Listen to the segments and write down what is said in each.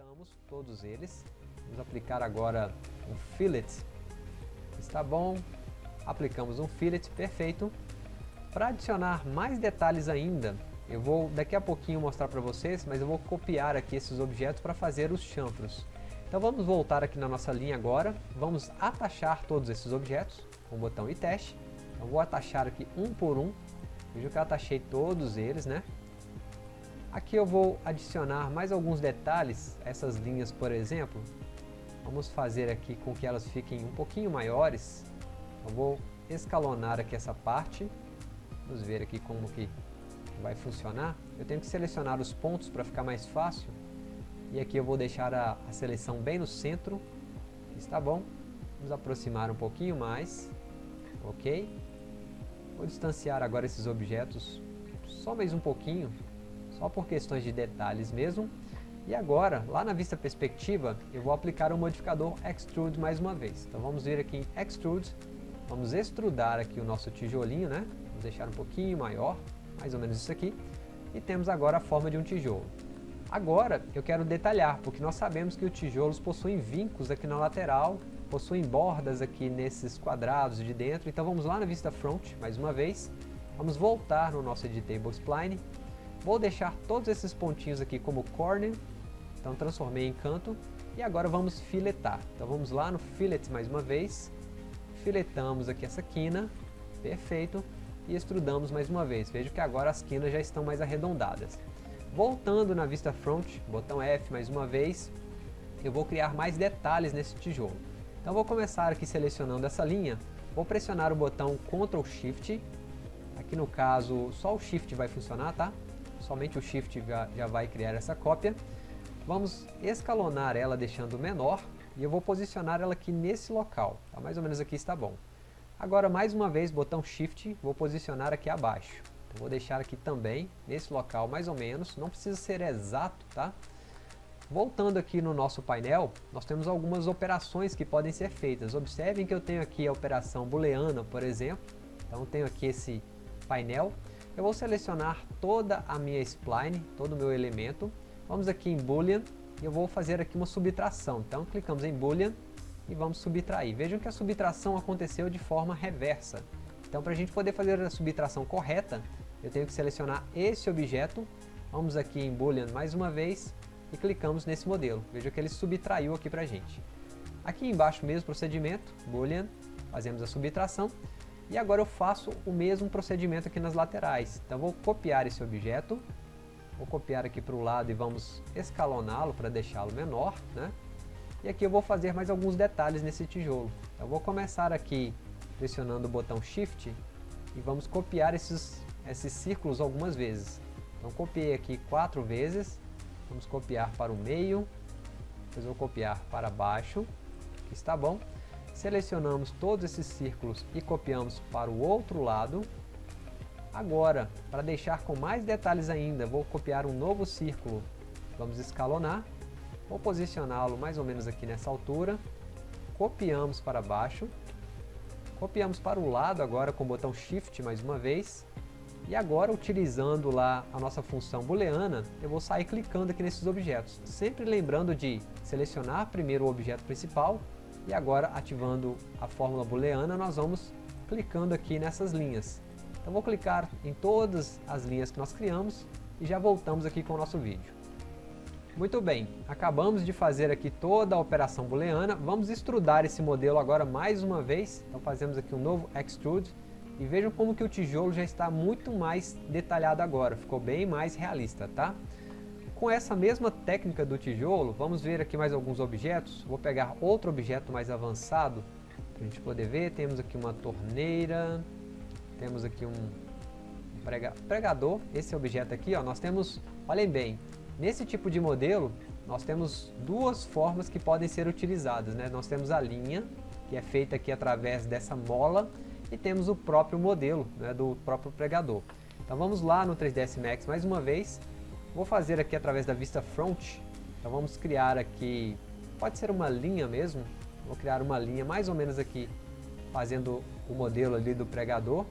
filetamos todos eles. Vamos aplicar agora um fillet. Está bom. Aplicamos um fillet, perfeito. Para adicionar mais detalhes ainda, eu vou daqui a pouquinho mostrar para vocês, mas eu vou copiar aqui esses objetos para fazer os chanfros. Então vamos voltar aqui na nossa linha agora, vamos atachar todos esses objetos com o botão e teste. Então vou atachar aqui um por um, veja que eu atachei todos eles, né? Aqui eu vou adicionar mais alguns detalhes, essas linhas por exemplo, vamos fazer aqui com que elas fiquem um pouquinho maiores. Eu vou escalonar aqui essa parte, vamos ver aqui como que vai funcionar, eu tenho que selecionar os pontos para ficar mais fácil. E aqui eu vou deixar a, a seleção bem no centro. Está bom. Vamos aproximar um pouquinho mais. Ok. Vou distanciar agora esses objetos só mais um pouquinho. Só por questões de detalhes mesmo. E agora, lá na vista perspectiva, eu vou aplicar o modificador Extrude mais uma vez. Então vamos vir aqui em Extrude. Vamos extrudar aqui o nosso tijolinho, né? Vamos deixar um pouquinho maior mais ou menos isso aqui, e temos agora a forma de um tijolo. Agora eu quero detalhar, porque nós sabemos que os tijolos possuem vincos aqui na lateral, possuem bordas aqui nesses quadrados de dentro, então vamos lá na vista front, mais uma vez, vamos voltar no nosso Editable Spline, vou deixar todos esses pontinhos aqui como corner, então transformei em canto, e agora vamos filetar, então vamos lá no fillet mais uma vez, filetamos aqui essa quina, perfeito, e extrudamos mais uma vez. Veja que agora as quinas já estão mais arredondadas. Voltando na vista front, botão F mais uma vez, eu vou criar mais detalhes nesse tijolo. Então vou começar aqui selecionando essa linha, vou pressionar o botão Ctrl Shift, aqui no caso só o Shift vai funcionar, tá? Somente o Shift já vai criar essa cópia. Vamos escalonar ela deixando menor e eu vou posicionar ela aqui nesse local, tá? mais ou menos aqui está bom. Agora, mais uma vez, botão Shift, vou posicionar aqui abaixo. Então, vou deixar aqui também, nesse local mais ou menos, não precisa ser exato, tá? Voltando aqui no nosso painel, nós temos algumas operações que podem ser feitas. Observem que eu tenho aqui a operação booleana, por exemplo. Então tenho aqui esse painel. Eu vou selecionar toda a minha spline, todo o meu elemento. Vamos aqui em boolean e eu vou fazer aqui uma subtração. Então clicamos em boolean e vamos subtrair. Vejam que a subtração aconteceu de forma reversa. Então para a gente poder fazer a subtração correta, eu tenho que selecionar esse objeto, vamos aqui em Boolean mais uma vez e clicamos nesse modelo. Veja que ele subtraiu aqui para a gente. Aqui embaixo mesmo procedimento, Boolean, fazemos a subtração e agora eu faço o mesmo procedimento aqui nas laterais. Então vou copiar esse objeto, vou copiar aqui para o lado e vamos escaloná-lo para deixá-lo menor, né? E aqui eu vou fazer mais alguns detalhes nesse tijolo. Eu vou começar aqui pressionando o botão Shift e vamos copiar esses, esses círculos algumas vezes. Então copiei aqui quatro vezes, vamos copiar para o meio, depois vou copiar para baixo, que está bom. Selecionamos todos esses círculos e copiamos para o outro lado. Agora, para deixar com mais detalhes ainda, vou copiar um novo círculo. Vamos escalonar Vou posicioná-lo mais ou menos aqui nessa altura. Copiamos para baixo. Copiamos para o lado agora com o botão Shift mais uma vez. E agora, utilizando lá a nossa função booleana, eu vou sair clicando aqui nesses objetos. Sempre lembrando de selecionar primeiro o objeto principal e agora ativando a fórmula booleana, nós vamos clicando aqui nessas linhas. Então vou clicar em todas as linhas que nós criamos e já voltamos aqui com o nosso vídeo. Muito bem, acabamos de fazer aqui toda a operação booleana, vamos extrudar esse modelo agora mais uma vez, então fazemos aqui um novo extrude, e vejam como que o tijolo já está muito mais detalhado agora, ficou bem mais realista, tá? Com essa mesma técnica do tijolo, vamos ver aqui mais alguns objetos, vou pegar outro objeto mais avançado, para a gente poder ver, temos aqui uma torneira, temos aqui um pregador, esse objeto aqui, ó, nós temos, olhem bem, Nesse tipo de modelo, nós temos duas formas que podem ser utilizadas. Né? Nós temos a linha, que é feita aqui através dessa mola, e temos o próprio modelo né, do próprio pregador. Então vamos lá no 3ds Max mais uma vez. Vou fazer aqui através da vista front. Então vamos criar aqui, pode ser uma linha mesmo. Vou criar uma linha mais ou menos aqui, fazendo o modelo ali do pregador.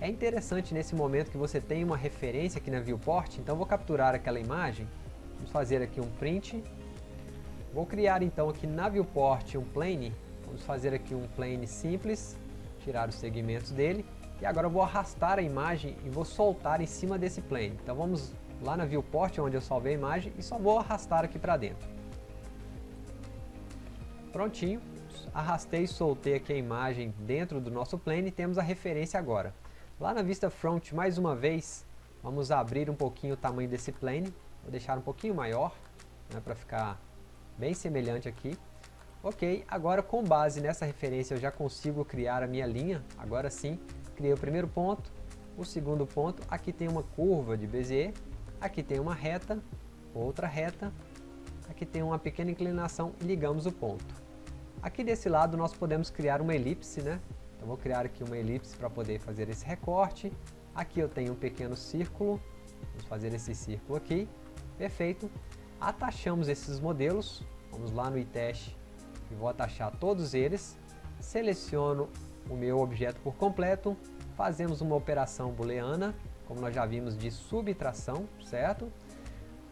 É interessante nesse momento que você tem uma referência aqui na viewport, então vou capturar aquela imagem, vamos fazer aqui um print, Vou criar então aqui na viewport um plane, vamos fazer aqui um plane simples, tirar os segmentos dele, e agora eu vou arrastar a imagem e vou soltar em cima desse plane. Então vamos lá na viewport onde eu salvei a imagem e só vou arrastar aqui para dentro. Prontinho, arrastei e soltei aqui a imagem dentro do nosso plane e temos a referência agora. Lá na vista front, mais uma vez, vamos abrir um pouquinho o tamanho desse plane, vou deixar um pouquinho maior, né, para ficar bem semelhante aqui. Ok, agora com base nessa referência eu já consigo criar a minha linha, agora sim, criei o primeiro ponto, o segundo ponto, aqui tem uma curva de Bezier, aqui tem uma reta, outra reta, aqui tem uma pequena inclinação e ligamos o ponto. Aqui desse lado nós podemos criar uma elipse, né? Então vou criar aqui uma elipse para poder fazer esse recorte. Aqui eu tenho um pequeno círculo, vamos fazer esse círculo aqui, perfeito. Atachamos esses modelos, vamos lá no iTest e vou atachar todos eles. Seleciono o meu objeto por completo, fazemos uma operação booleana, como nós já vimos de subtração, certo?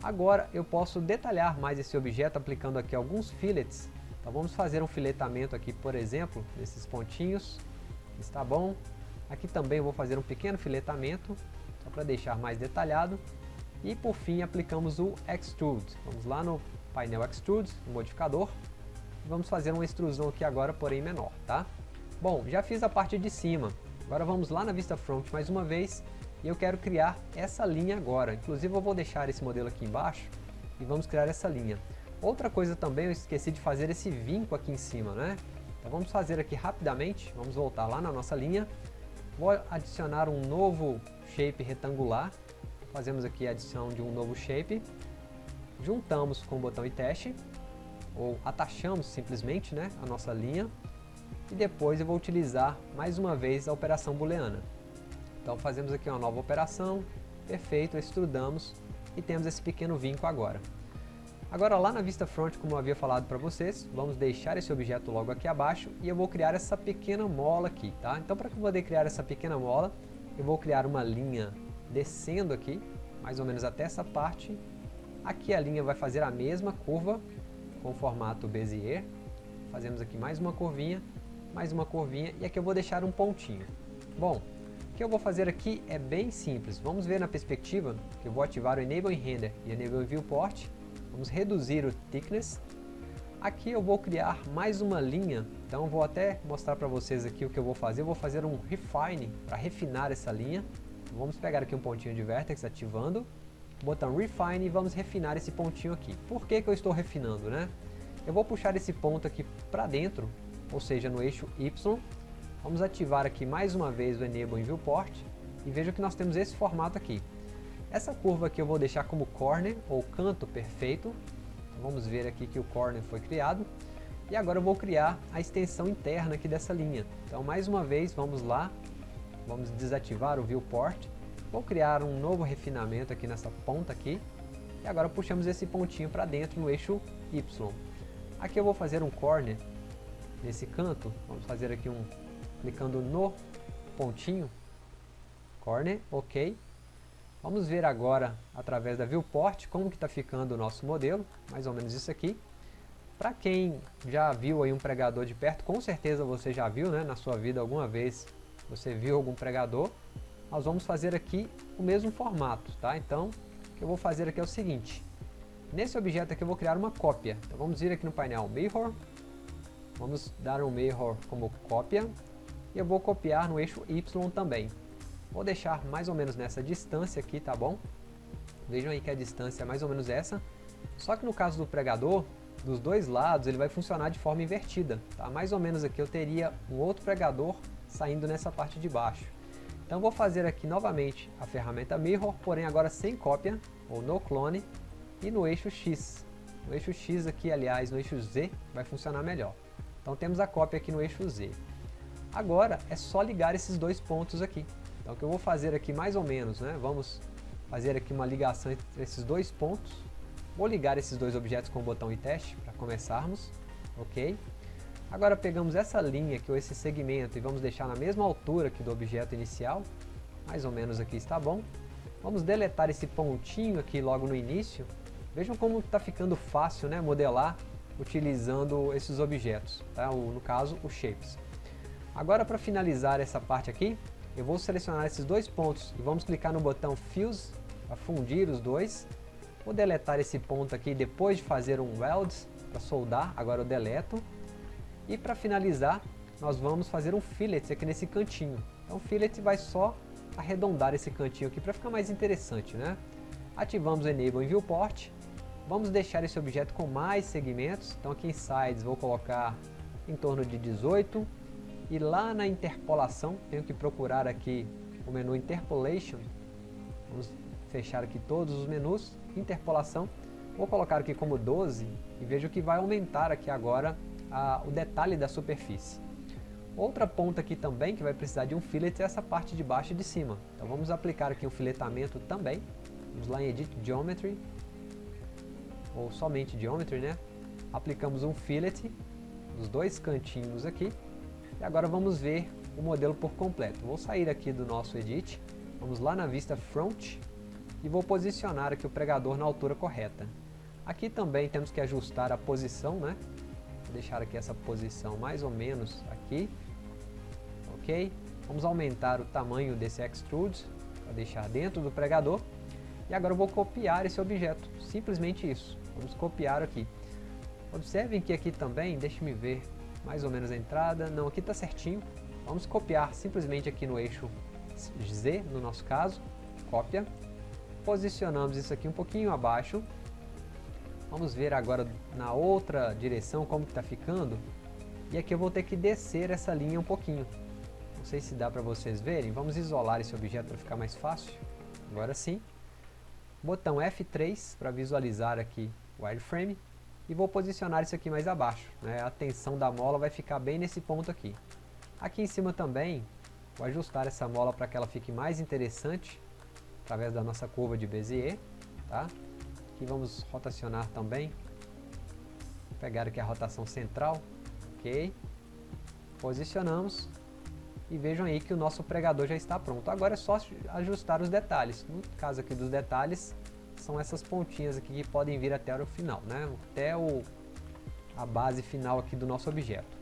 Agora eu posso detalhar mais esse objeto aplicando aqui alguns fillets. Então vamos fazer um filetamento aqui, por exemplo, desses pontinhos. Está bom? Aqui também vou fazer um pequeno filetamento, só para deixar mais detalhado. E por fim aplicamos o Extrude. Vamos lá no painel Extrude, no modificador. Vamos fazer uma extrusão aqui agora, porém menor, tá? Bom, já fiz a parte de cima. Agora vamos lá na vista front mais uma vez e eu quero criar essa linha agora. Inclusive eu vou deixar esse modelo aqui embaixo e vamos criar essa linha. Outra coisa também, eu esqueci de fazer esse vinco aqui em cima, né? Então vamos fazer aqui rapidamente, vamos voltar lá na nossa linha. Vou adicionar um novo shape retangular. Fazemos aqui a adição de um novo shape. Juntamos com o botão e teste, ou atachamos simplesmente né, a nossa linha. E depois eu vou utilizar mais uma vez a operação booleana. Então fazemos aqui uma nova operação, perfeito, extrudamos e temos esse pequeno vinco agora. Agora lá na vista front, como eu havia falado para vocês, vamos deixar esse objeto logo aqui abaixo e eu vou criar essa pequena mola aqui, tá? Então para poder criar essa pequena mola, eu vou criar uma linha descendo aqui, mais ou menos até essa parte. Aqui a linha vai fazer a mesma curva com formato Bezier. Fazemos aqui mais uma curvinha, mais uma curvinha e aqui eu vou deixar um pontinho. Bom, que eu vou fazer aqui é bem simples. Vamos ver na perspectiva que eu vou ativar o Enable Render e Enable Viewport. Vamos reduzir o Thickness. Aqui eu vou criar mais uma linha, então vou até mostrar para vocês aqui o que eu vou fazer. Eu vou fazer um Refine para refinar essa linha. Vamos pegar aqui um pontinho de Vertex ativando, botão Refine e vamos refinar esse pontinho aqui. Por que, que eu estou refinando? né? Eu vou puxar esse ponto aqui para dentro, ou seja, no eixo Y, Vamos ativar aqui mais uma vez o Enable em Viewport e veja que nós temos esse formato aqui. Essa curva aqui eu vou deixar como corner ou canto perfeito. Então, vamos ver aqui que o corner foi criado. E agora eu vou criar a extensão interna aqui dessa linha. Então mais uma vez vamos lá, vamos desativar o Viewport. Vou criar um novo refinamento aqui nessa ponta aqui. E agora puxamos esse pontinho para dentro no eixo Y. Aqui eu vou fazer um corner nesse canto. Vamos fazer aqui um clicando no pontinho, corner, ok. Vamos ver agora, através da viewport, como que está ficando o nosso modelo, mais ou menos isso aqui. Para quem já viu aí um pregador de perto, com certeza você já viu, né, na sua vida alguma vez, você viu algum pregador. Nós vamos fazer aqui o mesmo formato, tá? Então, o que eu vou fazer aqui é o seguinte. Nesse objeto aqui eu vou criar uma cópia. Então vamos vir aqui no painel Mirror. Vamos dar um Mirror como cópia e eu vou copiar no eixo Y também. Vou deixar mais ou menos nessa distância aqui, tá bom? Vejam aí que a distância é mais ou menos essa. Só que no caso do pregador, dos dois lados ele vai funcionar de forma invertida. Tá? Mais ou menos aqui eu teria um outro pregador saindo nessa parte de baixo. Então vou fazer aqui novamente a ferramenta Mirror, porém agora sem cópia, ou no clone, e no eixo X. No eixo X aqui, aliás, no eixo Z, vai funcionar melhor. Então temos a cópia aqui no eixo Z. Agora é só ligar esses dois pontos aqui. Então o que eu vou fazer aqui mais ou menos, né? Vamos fazer aqui uma ligação entre esses dois pontos. Vou ligar esses dois objetos com o botão e teste para começarmos, ok? Agora pegamos essa linha aqui, ou esse segmento, e vamos deixar na mesma altura que do objeto inicial. Mais ou menos aqui está bom. Vamos deletar esse pontinho aqui logo no início. Vejam como está ficando fácil né, modelar utilizando esses objetos, tá? o, no caso, os shapes. Agora para finalizar essa parte aqui, eu vou selecionar esses dois pontos e vamos clicar no botão Fuse para fundir os dois. Vou deletar esse ponto aqui depois de fazer um weld para soldar, agora eu deleto. E para finalizar, nós vamos fazer um fillet aqui nesse cantinho. Então o fillet vai só arredondar esse cantinho aqui para ficar mais interessante, né? Ativamos o Enable em Viewport. Vamos deixar esse objeto com mais segmentos. Então aqui em Sides vou colocar em torno de 18. E lá na interpolação, tenho que procurar aqui o menu Interpolation. Vamos fechar aqui todos os menus. Interpolação. Vou colocar aqui como 12 e vejo que vai aumentar aqui agora a, o detalhe da superfície. Outra ponta aqui também que vai precisar de um fillet é essa parte de baixo e de cima. Então vamos aplicar aqui um filetamento também. Vamos lá em Edit Geometry, ou somente Geometry, né? Aplicamos um fillet nos dois cantinhos aqui. E agora vamos ver o modelo por completo. Vou sair aqui do nosso Edit, vamos lá na vista Front e vou posicionar aqui o pregador na altura correta. Aqui também temos que ajustar a posição, né? Vou deixar aqui essa posição mais ou menos aqui. Ok? Vamos aumentar o tamanho desse extrude para deixar dentro do pregador. E agora eu vou copiar esse objeto, simplesmente isso. Vamos copiar aqui. Observem que aqui também, deixe-me ver mais ou menos a entrada. Não, aqui está certinho. Vamos copiar simplesmente aqui no eixo Z, no nosso caso. Cópia. Posicionamos isso aqui um pouquinho abaixo. Vamos ver agora na outra direção como está ficando. E aqui eu vou ter que descer essa linha um pouquinho. Não sei se dá para vocês verem. Vamos isolar esse objeto para ficar mais fácil. Agora sim. Botão F3 para visualizar aqui o wireframe. E vou posicionar isso aqui mais abaixo. Né? A tensão da mola vai ficar bem nesse ponto aqui. Aqui em cima também, vou ajustar essa mola para que ela fique mais interessante. Através da nossa curva de Bezier. Tá? Aqui vamos rotacionar também. Pegar aqui a rotação central. Ok. Posicionamos. E vejam aí que o nosso pregador já está pronto. Agora é só ajustar os detalhes. No caso aqui dos detalhes, são essas pontinhas aqui que podem vir até o final, né? Até o, a base final aqui do nosso objeto.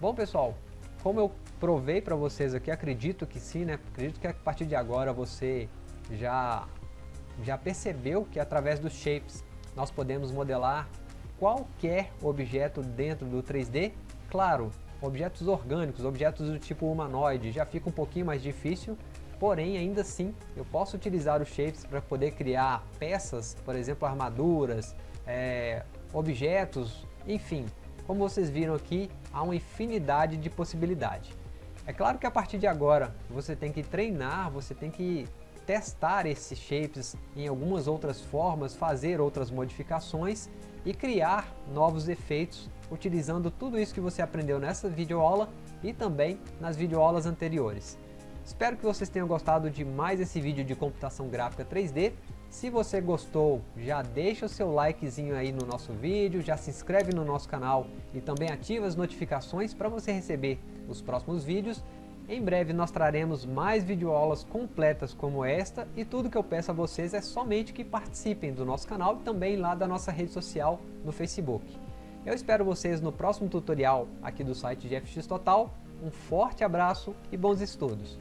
Bom pessoal, como eu provei para vocês aqui, acredito que sim, né? Acredito que a partir de agora você já, já percebeu que através dos shapes nós podemos modelar qualquer objeto dentro do 3D. Claro, objetos orgânicos, objetos do tipo humanoide já fica um pouquinho mais difícil, porém ainda assim eu posso utilizar os shapes para poder criar peças, por exemplo armaduras, é, objetos, enfim, como vocês viram aqui, há uma infinidade de possibilidades. É claro que a partir de agora você tem que treinar, você tem que testar esses shapes em algumas outras formas, fazer outras modificações e criar novos efeitos utilizando tudo isso que você aprendeu nessa videoaula e também nas videoaulas anteriores. Espero que vocês tenham gostado de mais esse vídeo de computação gráfica 3D se você gostou, já deixa o seu likezinho aí no nosso vídeo, já se inscreve no nosso canal e também ativa as notificações para você receber os próximos vídeos. Em breve nós traremos mais videoaulas completas como esta e tudo que eu peço a vocês é somente que participem do nosso canal e também lá da nossa rede social no Facebook. Eu espero vocês no próximo tutorial aqui do site de FX Total. Um forte abraço e bons estudos!